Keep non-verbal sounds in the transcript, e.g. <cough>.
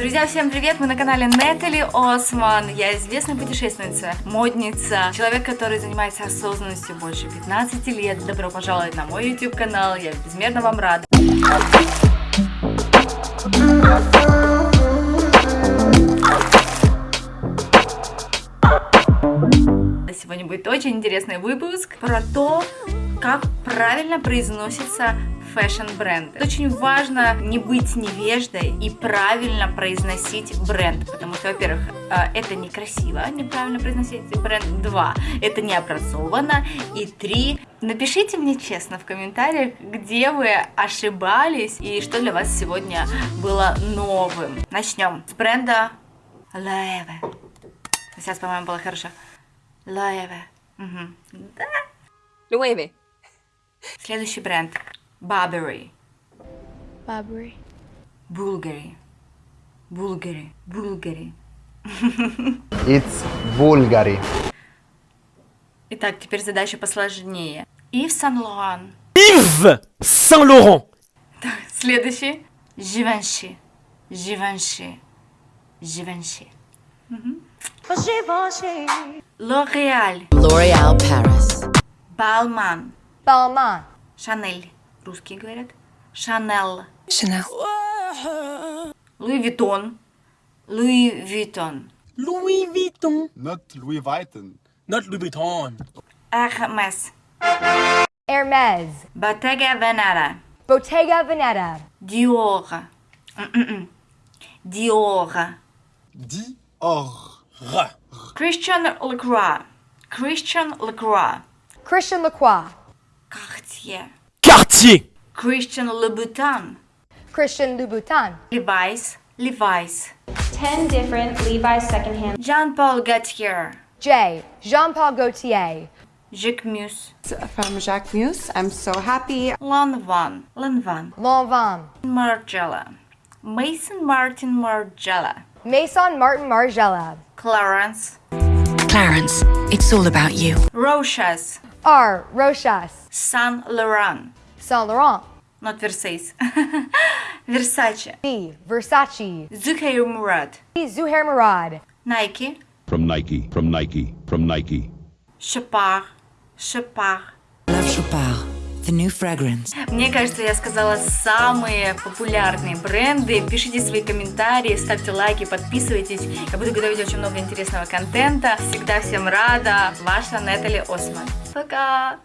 Друзья, всем привет! Мы на канале Нетали Осман. Я известная путешественница, модница, человек, который занимается осознанностью больше 15 лет. Добро пожаловать на мой YouTube канал. Я безмерно вам рада. Сегодня будет очень интересный выпуск про то, как правильно произносится фэшн-бренды. Очень важно не быть невеждой и правильно произносить бренд, потому что, во-первых, э, это некрасиво, неправильно произносить бренд. Два, это необразованно. И три, напишите мне честно в комментариях, где вы ошибались и что для вас сегодня было новым. Начнем с бренда Loewe. Сейчас, по-моему, было хорошо. Loewe. Угу. Да. Loewe. Следующий бренд. Burberry. Burberry. Bulgari. Bulgari. Bulgari. It's Bulgari. Итак, теперь задача посложнее. Ив. Yves Saint Laurent. Следующий. Givenchy. Givenchy. Givenchy. L'Oréal. L'Oreal Paris. Balmain. Balmain. Шанель. Русские говорят. Шанель. Chanel. Луи Виттон. Луи Виттон. Louis Vuitton. Not Louis Vuitton. Not Louis Vuitton. Hermès. Hermes. Bottega Veneta. Bottega Veneta. Dior. Dior. Dior. Christian Lacroix. Christian Lacroix. Christian Lacroix. Cartier. Cartier. Christian Louboutin. Christian Louboutin. Levi's. Levi's. 10 different Levi's secondhand Jean-Paul Gaultier. J. Jean-Paul Gaultier. Jacques Mus. from Jacques Mus. I'm so happy. Lanvin. Lanvin. Lanvin. Margiela. Mason Martin Margiela. Maison Martin Margiela. Clarence. Clarence, it's all about you. Rochas. R. Rochas. Saint Laurent. Saint Laurent. Not <laughs> Versace. Versace. V. Versace. Zuhair Murad. Zuhair Murad. Nike. from Nike, from Nike, from Nike. Chopard. Chopard. Love Chopard, the new fragrance. Мне кажется, я сказала самые популярные бренды. Пишите свои комментарии, ставьте лайки, подписывайтесь. Я буду готовить очень много интересного контента. Всегда всем рада. Ваша Нетали Осман. Пока!